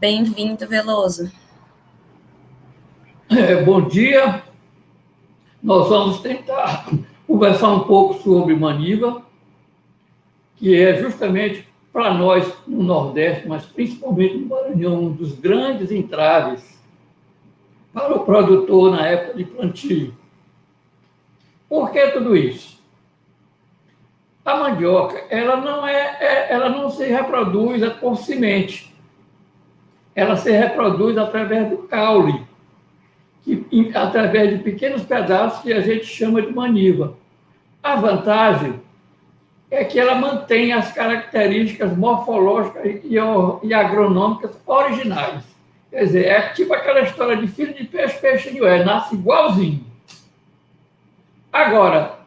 Bem-vindo, Veloso. É, bom dia. Nós vamos tentar conversar um pouco sobre Maniva, que é justamente para nós no Nordeste, mas principalmente no Maranhão, um dos grandes entraves para o produtor na época de plantio. Por que tudo isso? A mandioca, ela não é, é ela não se reproduz por semente. Ela se reproduz através do caule, que, através de pequenos pedaços que a gente chama de maniva. A vantagem é que ela mantém as características morfológicas e, e agronômicas originais. Quer dizer, é tipo aquela história de filho de peixe, peixe de ué, nasce igualzinho. Agora,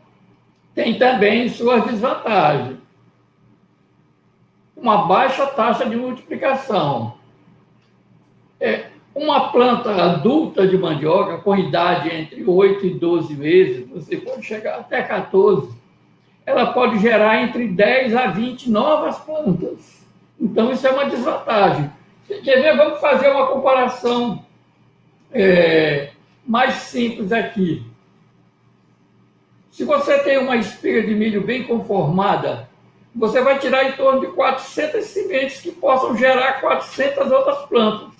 tem também suas desvantagens. Uma baixa taxa de multiplicação. É, uma planta adulta de mandioca, com idade entre 8 e 12 meses, você pode chegar até 14, ela pode gerar entre 10 a 20 novas plantas. Então, isso é uma desvantagem. Quer ver? Vamos fazer uma comparação é, mais simples aqui. Se você tem uma espiga de milho bem conformada, você vai tirar em torno de 400 sementes que possam gerar 400 outras plantas.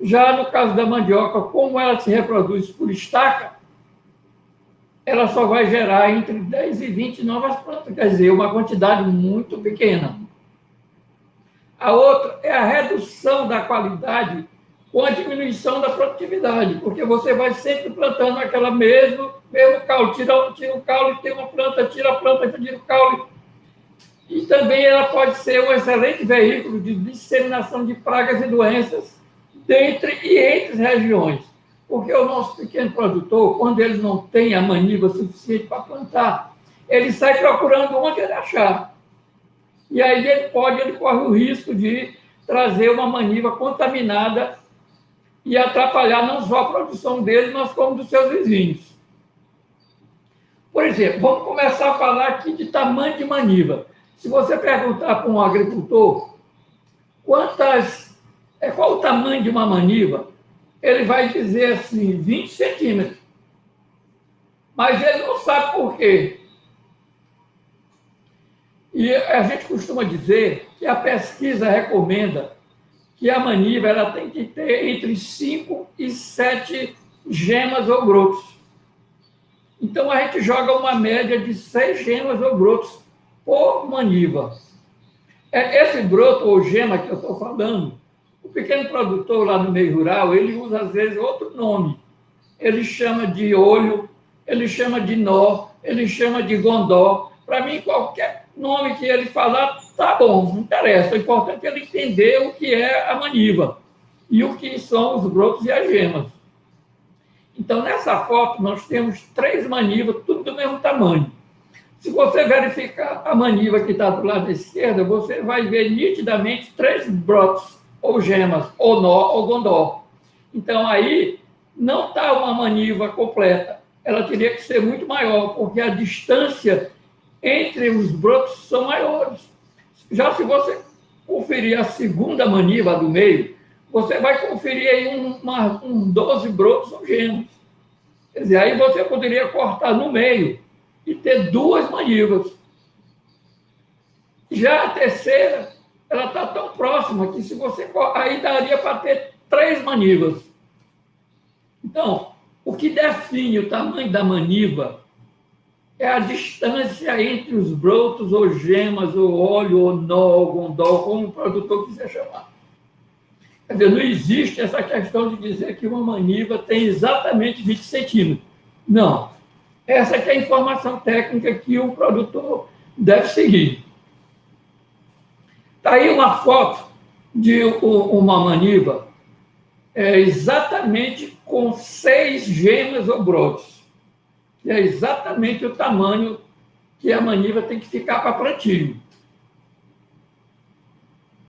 Já no caso da mandioca, como ela se reproduz por estaca, ela só vai gerar entre 10 e 20 novas plantas, quer dizer, uma quantidade muito pequena. A outra é a redução da qualidade com a diminuição da produtividade, porque você vai sempre plantando aquela mesmo, mesmo caule, tira, tira o caule, tem uma planta, tira a planta, tira o caule. E também ela pode ser um excelente veículo de disseminação de pragas e doenças dentre e entre regiões. Porque o nosso pequeno produtor, quando ele não tem a maniva suficiente para plantar, ele sai procurando onde ele achar. E aí ele pode, ele corre o risco de trazer uma maniva contaminada e atrapalhar não só a produção dele, mas como dos seus vizinhos. Por exemplo, vamos começar a falar aqui de tamanho de maniva. Se você perguntar para um agricultor quantas, é, qual o tamanho de uma maniva, ele vai dizer assim, 20 centímetros. Mas ele não sabe por quê. E a gente costuma dizer que a pesquisa recomenda que a maniva ela tem que ter entre 5 e 7 gemas ou brotos. Então, a gente joga uma média de 6 gemas ou brotos por maniva. É, esse broto ou gema que eu estou falando, o pequeno produtor lá no meio rural, ele usa, às vezes, outro nome. Ele chama de olho, ele chama de nó, ele chama de gondó. Para mim, qualquer nome que ele falar, Tá bom, não interessa. O importante é ele entender o que é a maniva e o que são os brotos e as gemas. Então, nessa foto, nós temos três manivas, tudo do mesmo tamanho. Se você verificar a maniva que está do lado da esquerda, você vai ver nitidamente três brotos, ou gemas, ou nó, ou gondó. Então, aí, não está uma maniva completa. Ela teria que ser muito maior, porque a distância entre os brotos são maiores. Já se você conferir a segunda maniva do meio, você vai conferir aí um, uma, um 12 brotos ou gemas. Quer dizer, aí você poderia cortar no meio e ter duas manivas. Já a terceira, ela está tão próxima que se você aí daria para ter três manivas. Então, o que define o tamanho da maniva é a distância entre os brotos, ou gemas, ou óleo, ou nó, ou gondol, como o produtor quiser chamar. Quer dizer, não existe essa questão de dizer que uma maniva tem exatamente 20 centímetros. Não. Essa é a informação técnica que o produtor deve seguir. Está aí uma foto de uma maniva é, exatamente com seis gemas ou que é exatamente o tamanho que a maniva tem que ficar para plantio.